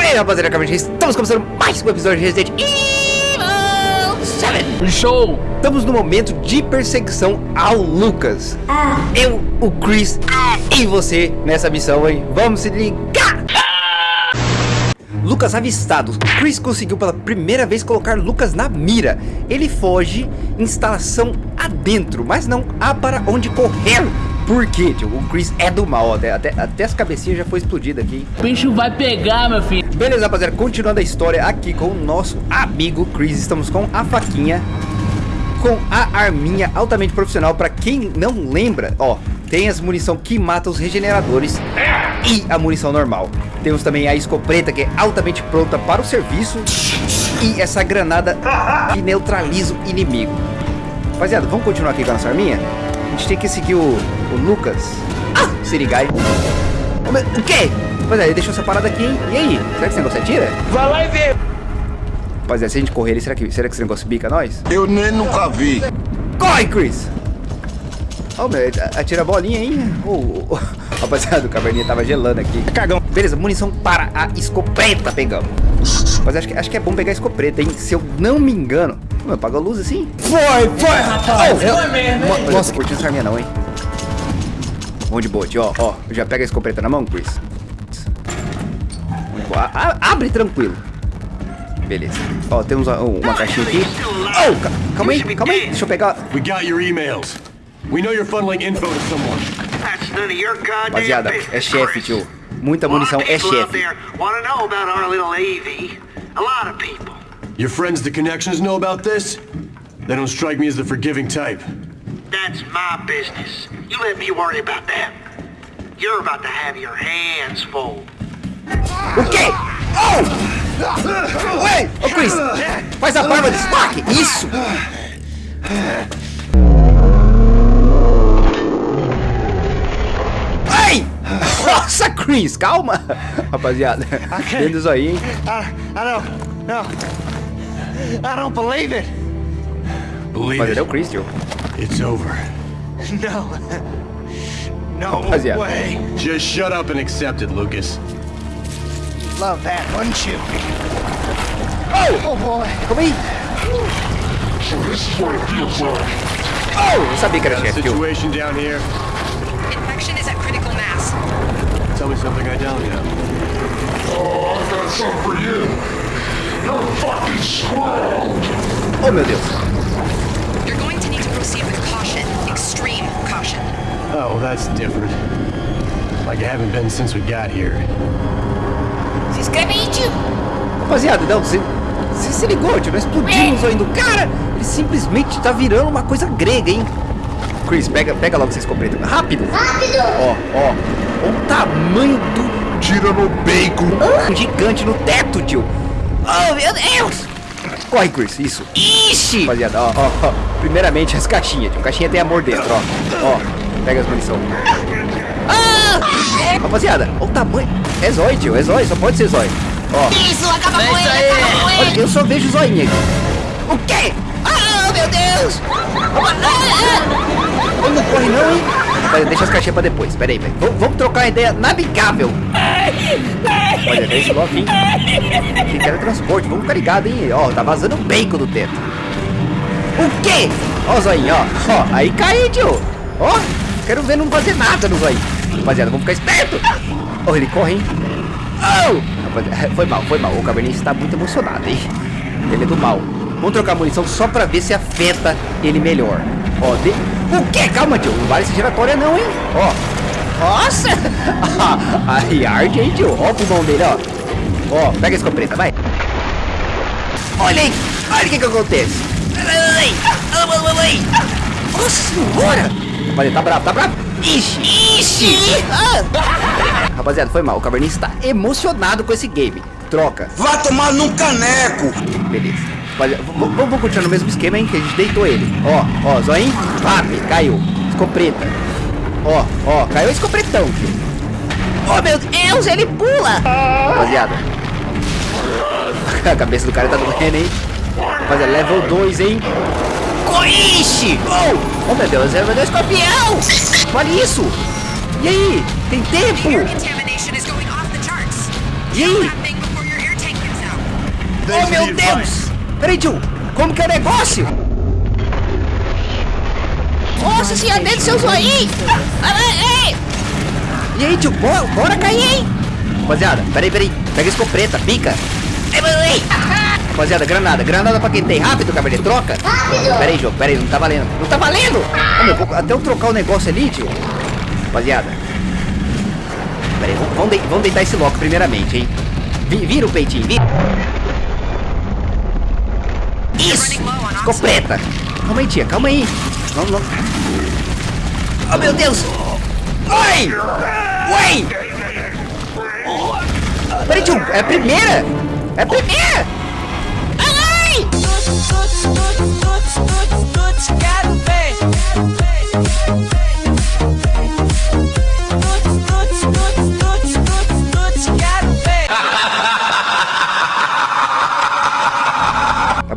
aí, rapaziada, acabamos estamos começando mais um episódio de Resident Evil 7. Show! Estamos no momento de perseguição ao Lucas. Eu, o Chris e você nessa missão, hein? Vamos se ligar! Lucas avistado. Chris conseguiu pela primeira vez colocar Lucas na mira. Ele foge, instalação adentro, mas não há para onde correr. Por quê, tio? O Chris é do mal, até, até, até as cabecinhas já foi explodida aqui. O bicho vai pegar, meu filho. Beleza, rapaziada, continuando a história aqui com o nosso amigo Chris. Estamos com a faquinha, com a arminha altamente profissional. Pra quem não lembra, ó, tem as munição que mata os regeneradores e a munição normal. Temos também a escopeta que é altamente pronta para o serviço e essa granada que neutraliza o inimigo. Rapaziada, vamos continuar aqui com a nossa arminha? A gente tem que seguir o, o Lucas. Ah, Sirigai. O quê? Rapaziada, ele deixou essa parada aqui, hein? E aí? Será que esse negócio atira? Vai lá e vê. Rapaziada, se a gente correr ali, será que, será que esse negócio bica nós? Eu nem nunca vi. Corre, Chris! Ó, meu, atira a bolinha, hein? Oh, oh. Rapaziada, o caverninha tava gelando aqui. Cagão. Beleza, munição para a escopeta pegamos. Mas acho que, acho que é bom pegar a escopeta, hein? Se eu não me engano. Mano, apagou a luz assim? Foi, foi, rapaz. Oh, eu- foi mesmo, hein? Nossa, curti essa arminha não, hein? Vamos de bote, ó, ó. Já pega a escopeta na mão, Chris. A- a- abre tranquilo. Beleza. Ó, temos uma, uma caixinha aqui. Oh, ca- calma aí, calma aí. Deixa eu pegar. We got your emails. We know you're funneling info to someone. That's none of your goddamn Rapaziada, é chefe, tio. Muita A lot munição of é people out chefe. there want to know about our little AV. A lot of people. Your friends, the connections, know about this? They don't strike me as the forgiving type. That's my business. You let me worry about that. You're about to have your hands full. O quê? Oh! Ué! Ô, Chris! Faz a barba de destaque! Isso! Ai! Nossa, Chris! Calma! Rapaziada, dentro do zoinho, hein? I, I don't, no. I don't believe it. Believe Rapaziada, é o it. Chris, tio. It's over. No. No Rapaziada. way. Just shut up and accept it, Lucas. Love that, wouldn't you? Oh! Oh boy. Calma aí! Oh! Eu sabia que era chefe, tio. Situation down here. Infection is at critical mass. Tell me something I don't know. Oh, meu Deus! You're going to need to proceed with caution. Extreme caution. Oh, that's different. Like I haven't been since we got here. Se inscreve aí, tio. Rapaziada, não, você, você se ligou, tio? Nós explodimos do cara! Ele simplesmente tá virando uma coisa grega, hein? Chris, pega, pega logo essa escopeta. Rápido! Rápido! Ó, ó. O tamanho do Tira no bacon. gigante no teto, tio. Oh, meu Deus! Corre, Chris, isso. Ixi! Rapaziada, ó, ó, ó. Primeiramente as caixinhas, tio. Caixinha tem amor dentro, ó. Ó, pega as munição. Ah! Rapaziada, olha o tamanho. É zóio, tio, é zóio, só pode ser zóio. Ó. Isso, acaba com ele, acaba com Olha, eu só vejo zoinha aqui. O quê? Ah, meu Deus! Ele não corre não, hein? Deixa as caixinhas pra depois. Pera aí, velho. Vamos, trocar uma ideia navigável. Olha, esse bloco, hein? Que teletransporte. Vamos ficar ligado, hein? Ó, tá vazando bacon do teto. O quê? Ó o zoinho, ó. Ó, aí cai, tio. Ó, quero ver não fazer nada no zoinho. Rapaziada, vamos ficar esperto. Ó, ele corre, hein? Oh! Rapaziada, Foi mal, foi mal. O Cabernet está muito emocionado, hein? Ele é do mal. Vamos trocar a munição só pra ver se afeta ele melhor. Ó, de... O quê? Calma, tio. Não vale essa giratória não, hein? Ó. Nossa! Aí arde, hein, tio? Ó o pulmão dele, ó. Ó, pega a escopeta, vai. Olha aí! Olha o que que acontece! Nossa senhora! Rapaziada, tá bravo, tá bravo? Ixi! Ixi! Rapaziada, foi mal. O Cabernet está emocionado com esse game. Troca. Vai tomar num caneco. Beleza. Rapaziada, vamos continuar no mesmo esquema, hein? Que a gente deitou ele. Ó, ó, zoinho. Vape, caiu. Escopeta. Ó, ó, caiu o escopretão. Oh, meu Deus, ele pula! Rapaziada. A cabeça do cara tá doendo, hein? Rapaziada, level 2, hein? Coixe! Oh! oh, meu Deus, é o meu escorpião! Olha isso! E aí? Tem tempo? E aí? Oh, meu Deus! Peraí, tio. Como que é o negócio? Nossa senhora, dentro do seu zoinho! Ah, ei. E aí, tio? Bora, bora cair, hein? Rapaziada, peraí, peraí. Pega a escopeta, pica. Rapaziada, granada. Granada pra quem tem. Rápido, cabernet. Troca. Rápido. Peraí, jogo. Peraí, não tá valendo. Não tá valendo. Ô, meu, vou- até eu trocar o negócio ali, tio. Rapaziada. Peraí, vamos, vamos, dei- vamos deitar esse loco primeiramente, hein? Vi- vira o peitinho, vira. Isso. Escopeta. Calma aí, tia. Calma aí. Não, não. Oh, meu Deus. Oi! Oi! Peraí, tio, é a primeira! É a primeira! Ai!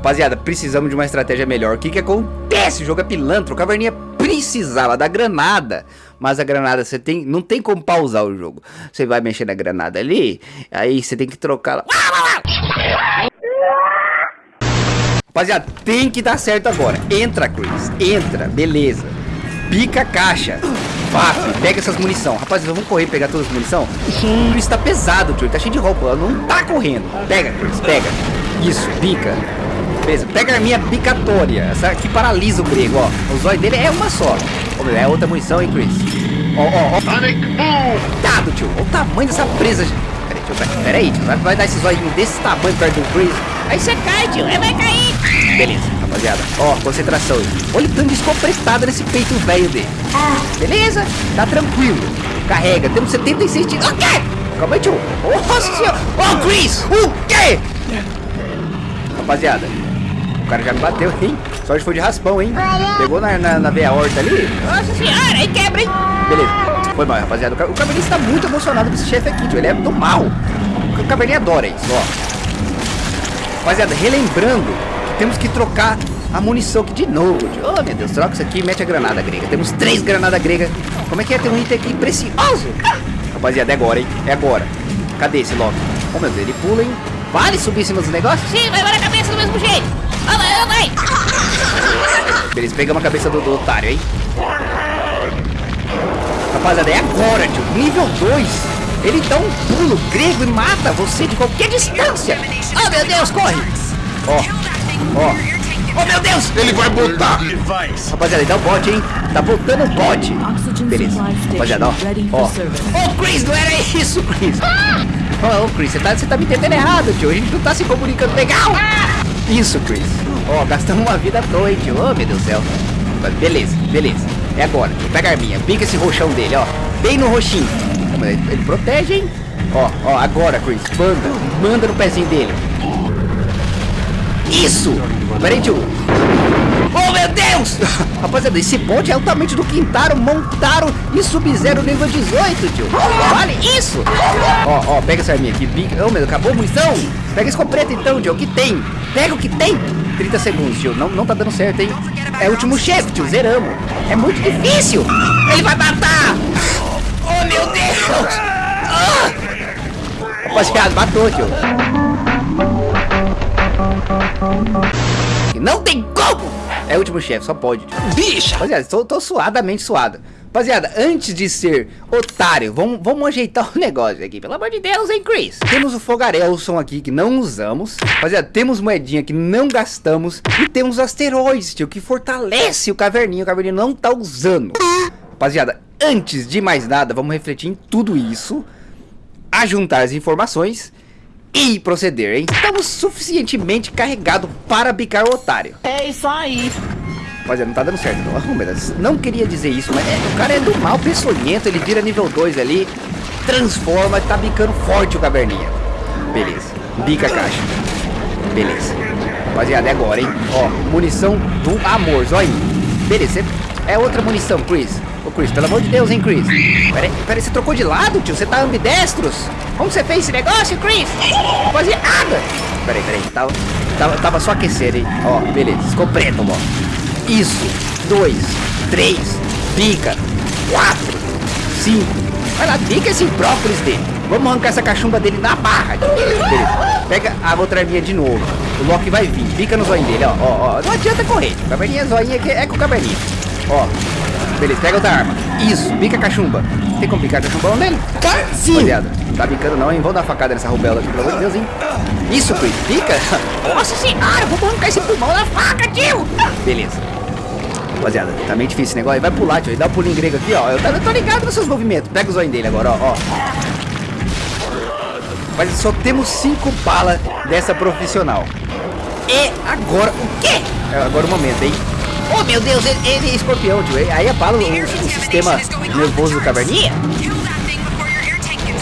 Rapaziada, precisamos de uma estratégia melhor. O que que acontece? O jogo é pilantra. O Caverninha precisava da granada. Mas a granada, você tem... Não tem como pausar o jogo. Você vai mexer na granada ali, aí você tem que trocar ela. Rapaziada, tem que dar certo agora. Entra, Chris. Entra. Beleza. Pica a caixa. Vaf, pega essas munição. Rapaziada, vamos correr pegar todas as munição? O Chris tá pesado, tio. Tá cheio de roupa. Ela não tá correndo. Pega, Chris. Pega. Isso, pica. Beleza, pega a minha picatória. Essa que paralisa o grego, ó. O zóio dele é uma só. Ô, É outra munição, hein, Chris? Ó, ó, ó. Cuidado, tio. Olha o tamanho dessa presa. Peraí, tio. Peraí, tio. Vai- dar esse zóio desse tamanho perto do Chris. Aí você cai, tio. Aí vai cair. Beleza, rapaziada. Ó, concentração. Olha o tanto de escopetada nesse peito velho dele. Beleza? Tá tranquilo. Carrega. Temos 76 tiros. O quê? Calma aí, tio. Nossa senhora. Ô, Chris. O quê? Rapaziada. Cara já me bateu, hein? Sorte foi de raspão, hein? Pegou na, na, na veia horta ali. Nossa senhora, aí quebra, hein? Beleza. Foi mal, rapaziada. O ca- O Cabernet tá muito emocionado com esse chefe aqui, tio. Ele é do mal. O Cabernet adora isso, ó. Rapaziada, relembrando que temos que trocar a munição aqui de novo, tio. Oh, meu Deus, troca isso aqui e mete a granada grega. Temos três granadas gregas. Como é que é ter um item aqui precioso? Rapaziada, é agora, hein? É agora. Cadê esse Loki? Oh, meu Deus, ele pula, hein? Vale subir em cima dos negócios? Sim, vai na cabeça do mesmo jeito. Vai. Beleza, pegamos a cabeça do, do otário, hein? Rapaziada, é agora, tio. Nível 2. Ele dá um pulo grego e mata você de qualquer distância. Oh, meu Deus, corre. Ó, ó. Oh, meu Deus. Ele vai botar. Rapaziada, ele dá o bote, hein? Tá voltando o bote. Beleza. Rapaziada, ó. Ó. Ô, Chris, não era isso, Chris. Ô, ô, Chris, você tá, você tá me entendendo errado, tio. A gente não tá se comunicando legal. Isso, Chris. Ó, gastamos uma vida à tio. Ô, meu Deus do céu. Mas Beleza, beleza. É agora. Pega a arminha. Pica esse roxão dele, ó. Bem no roxinho. Ele, ele protege, hein? Ó, ó, agora, Chris. Manda. Manda no pezinho dele. Isso! Peraí, tio. Oh, meu Deus! Rapaziada, esse bote é altamente do Quintaro, Montaro e Sub-Zero nível 18, tio. Vale isso! Ó, ó, pega essa arminha aqui. Pica. Oh, meu acabou a munição? Pega a escopeta então, tio. O que tem? Pega o que tem. 30 segundos, tio. Não, não tá dando certo, hein? É o último chefe, tio. Zeramos. É muito difícil. Ele vai matar! Oh, meu Deus! Ah! Rapaziada, matou, tio. Não tem como! É o último chefe, só pode. Bicha! Rapaziada, tô, tô suadamente suado. Rapaziada, antes de ser otário, vamos, vamos ajeitar o negócio aqui. Pelo amor de Deus, hein, Chris? Temos o Fogarelson aqui que não usamos. Rapaziada, temos moedinha que não gastamos. E temos asteroides, tio, que fortalece o caverninho. O caverninho não tá usando. Rapaziada, antes de mais nada, vamos refletir em tudo isso. Ajuntar as informações e proceder, hein? Estamos suficientemente carregados para bicar o otário. É isso aí. Rapaziada, não tá dando certo não. Deus, não queria dizer isso, mas é, o cara é do mal, peçonhento, ele vira nível 2 ali, transforma, tá bicando forte o caverninha. Beleza, bica a caixa. Beleza. Rapaziada, é agora, hein? Ó, munição do amor, zóio. Beleza, é outra munição, Chris. Ô, Chris, pelo amor de Deus, hein, Chris? Peraí, você trocou de lado, tio? Você tá ambidestros? Como você fez esse negócio, Chris? Rapaziada! Peraí, peraí, tava, tava, tava só aquecendo, hein? Ó, beleza, preto, ó. Isso, dois, três, pica, quatro, cinco. Vai lá, pica esse brócolis dele. Vamos arrancar essa cachumba dele na barra. Beleza. pega a outra arminha de novo. O Loki vai vir, fica no zoinho dele, ó, ó, ó. Não adianta correr. Caverninha, zoinha que é com caverninha. Ó, beleza, pega outra arma. Isso, pica a cachumba. Tem como picar a cachumbão nele? Sim. Não tá picando não, hein? Vamos dar facada nessa rubela aqui, pelo amor de Deus, hein? Isso, Chris, pica. Nossa senhora, vou arrancar esse pulmão da faca, tio! Beleza. Rapaziada, tá meio difícil esse negócio. Vai pular, tio. Dá um pulinho grego aqui, ó. Eu tô, eu tô ligado nos seus movimentos. Pega o zoinho dele agora, ó. ó. Mas só temos cinco balas dessa profissional. E agora, o quê? É agora o momento, hein? Oh, meu Deus, ele, ele é escorpião, tio. Aí abala o, o sistema nervoso do caverninha.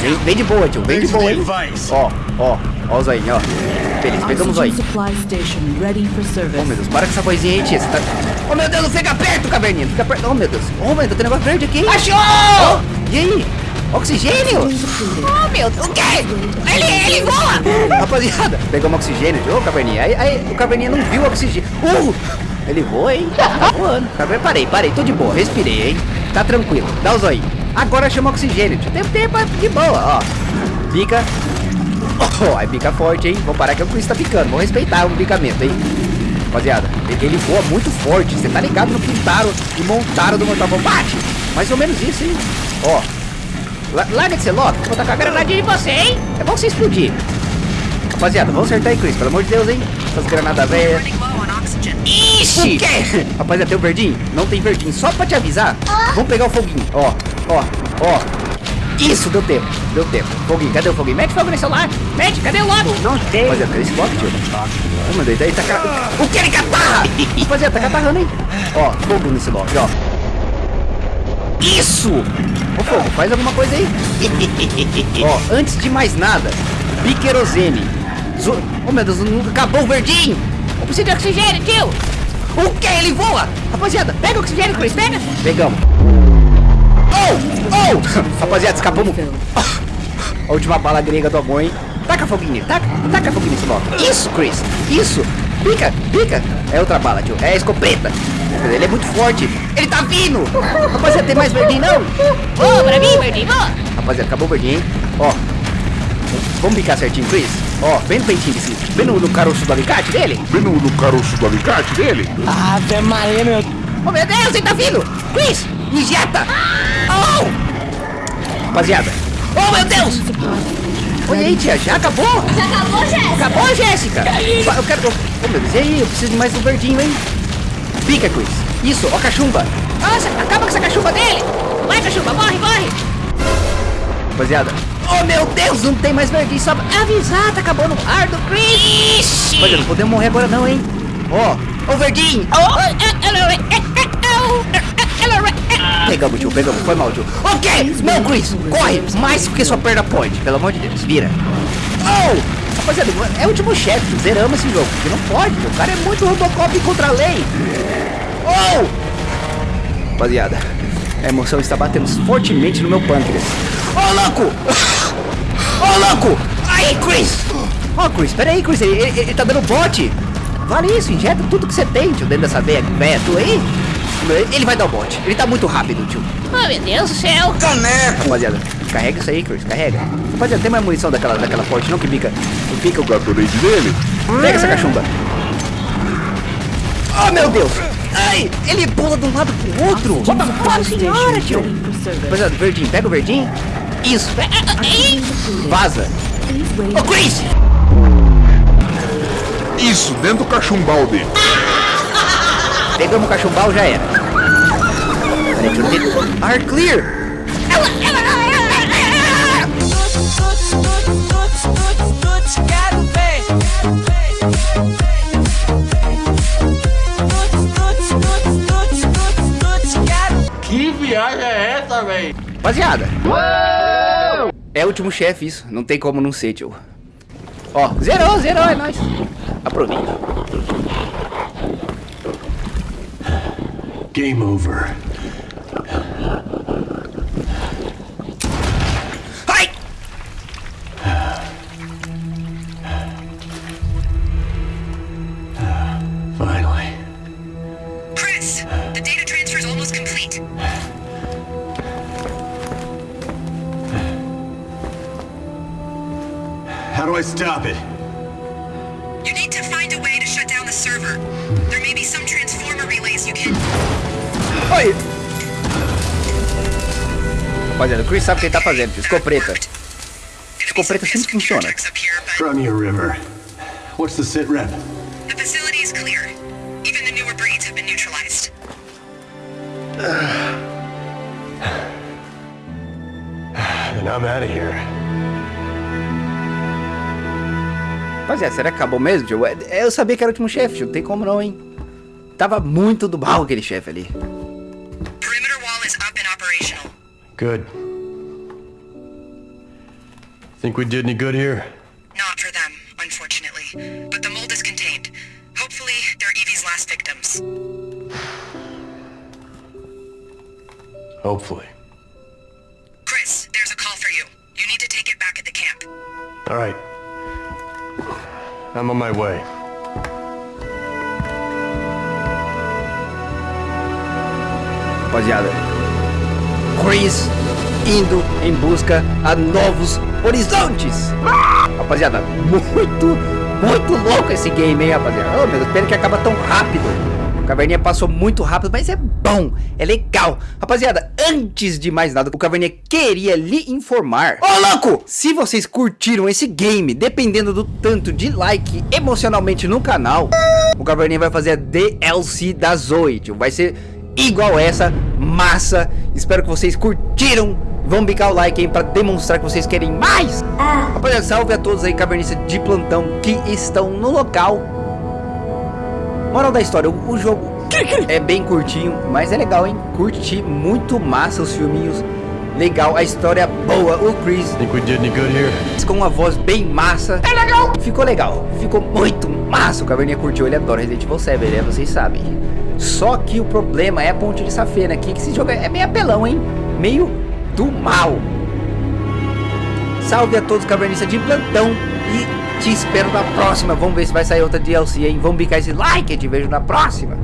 Vem, vem de boa, tio. Vem de boa, hein? Ó, ó. Ó o zoinho, ó. Beleza, pegamos o zoinho. Oh, meu Deus, para com essa vozinha aí, tia. Você tá... Oh, meu Deus, fica perto, caverninha. Fica perto. Oh, meu Deus. Oh, meu Deus, tem negócio verde aqui. Achou! Oh, e aí? Oxigênio? Oh, meu Deus, o quê? Ele, ele voa! Rapaziada, pegamos oxigênio. Ô, caverninha. Aí, aí o caverninha não viu o oxigênio. Uh! Ele voa, hein? Tá voando. Caverninha, parei, parei. Tô de boa. Respirei, hein? Tá tranquilo. Dá o zóio. Agora chama oxigênio. Tem tempo de boa, ó. Pica. Oh, aí pica forte, hein? Vou parar que o Chris tá picando. Vou respeitar o picamento, hein? Rapaziada, ele- voa muito forte. Você tá ligado no que pintaram e montaram do Mortal Kombat? Mais ou menos isso, hein? Ó. La- Larga de ser louco. Vou tacar a granadinha em você, hein? É bom você explodir. Rapaziada, vamos acertar aí, Chris. Pelo amor de Deus, hein? Essas granadas velhas. Ixi! Rapaziada, tem o verdinho? Não tem verdinho. Só pra te avisar. Vamos pegar o foguinho. Ó, ó, ó. Isso, deu tempo. Deu tempo. Foguinho, cadê o foguinho? Mete fogo nesse celular. Mete, cadê o logo? Não sei. Rapaziada, cadê esse logo, tio? Meu Deus, daí tá... ca- O que ele catarra? Rapaziada, tá catarrando, hein? Ó, fogo nesse logo, ó. Isso! Ô, fogo, faz alguma coisa aí. ó, antes de mais nada, biquerosene. Zo... Oh, meu Deus, nunca acabou o verdinho. Eu preciso de oxigênio, tio! O que? Ele voa! Rapaziada, Pega o oxigênio, Chris, pega! pegamos. Oh! Oh! Rapaziada, escapamos. A última bala grega do amor, hein? Taca foguinho taca, taca foguinho nesse logo. Isso, Chris, isso. Pica, pica. É outra bala, tio. É a escopeta. Ele é muito forte. Ele tá vindo. Rapaziada, tem mais verdinho, não? Voa pra mim, verdinho, voa! Rapaziada, acabou o verdinho, hein? Ó. Vamos picar certinho, Chris? Ó, bem no peitinho desse. Bem no, no caroço do alicate dele. Vem no, no caroço do alicate dele? Ave Maria, meu. Oh, meu Deus, ele tá vindo! Chris, injeta! Oh! Rapaziada. Oh, meu Deus! Olha aí, tia, já acabou? Já acabou, Jéssica? Acabou, Jéssica! Eu quero. Oh, meu Deus, e aí? Eu preciso de mais um verdinho, hein? Pica, Chris. Isso, ó, a cachumba. Nossa, acaba com essa cachumba dele! Vai, cachumba, morre, morre! Rapaziada. Oh, meu Deus, não tem mais verdinho. Só Avisar, tá acabando o ar do Chris! Rapaziada, não podemos morrer agora, não, hein? Ó, ó, o verdinho. Pegamos, tio, pegamos. Foi mal, tio. O quê? Não, Chris, corre. Mais que sua perna pode. Pelo amor de Deus, vira. Oh! Rapaziada, é o último chefe. Zeramos esse jogo. Porque não pode, tio. O cara é muito Robocop contra a lei. Oh! Rapaziada, a emoção está batendo fortemente no meu pâncreas. Ô, louco! Ô, louco! Aí, Chris! Ó, Chris, peraí, Chris, ele, ele, ele tá dando bote. Vale isso, injeta tudo que você tem, tio, dentro dessa veia, veia tua aí. Ele vai dar o bote. Ele tá muito rápido, tio. Oh, meu Deus do céu! Caneco! Rapaziada, carrega isso aí, Chris, carrega. Rapaziada, tem mais munição daquela, daquela forte não que pica, que pica o Gatorade dele? Pega essa cachumba. Oh, meu Deus! Ai, ele pula de um lado pro outro. Bota fora, supply senhora, tio. Rapaziada, verdinho, pega o verdinho. Isso. Oxygen depleted. Vaza. Please wait. Ô, Chris! Isso, dentro do cachumbal dele. Pegamos o cachumbal, já era. Peraí, deixa eu ver. Ar clear. Que viagem é essa, véi? Rapaziada. É o último chefe isso. Não tem como não ser, tio. Ó, zerou, zerou, é nóis. Aproveita. Game over. Yeah. Rapaziada, o Chris sabe o que ele tá fazendo. Escopeta. Escopeta sempre funciona. From you, River. What's the sit rep? the facility is clear. Even the newer breeds have been neutralized. Then I'm out of here. Rapaziada, será que acabou mesmo, tio? É, Eu sabia que era o último chefe, tio. Não tem como não, hein? Tava muito do mal aquele chefe ali. Good. Think we did any good here? Not for them, unfortunately. But the mold is contained. Hopefully, they're Evie's last victims. Hopefully. Chris, there's a call for you. You need to take it back at the camp. All right. I'm on my way. Rapaziada, Chris indo em busca a novos horizontes. Rapaziada, muito, muito louco esse game, hein, rapaziada. Oh, meu Deus, pena que acaba tão rápido. O Caverninha passou muito rápido, mas é bom, é legal. Rapaziada, antes de mais nada, o Caverninha queria lhe informar. Ô, louco! Se vocês curtiram esse game, dependendo do tanto de like emocionalmente no canal, o Caverninha vai fazer a DLC da Zoe, tio. Vai ser igual essa, massa. Espero que vocês curtiram. Vão bicar o like aí pra demonstrar que vocês querem mais. Rapaziada, salve a todos aí, cavernistas de plantão que estão no local. Moral da história, o, o jogo é bem curtinho, mas é legal, hein? Curti muito massa os filminhos. Legal, a história boa, o Chris Think we did any good here? com uma voz bem massa. É legal! Ficou legal, ficou muito massa. O Caverninha curtiu, ele adora Resident Evil 7, né? Vocês sabem. Só que o problema é a ponte de safena aqui, que esse jogo é meio apelão, hein? Meio do mal. Salve a todos, cavernistas de plantão. E te espero na próxima. Vamos ver se vai sair outra DLC, hein? Vamos bicar esse like. Te vejo na próxima.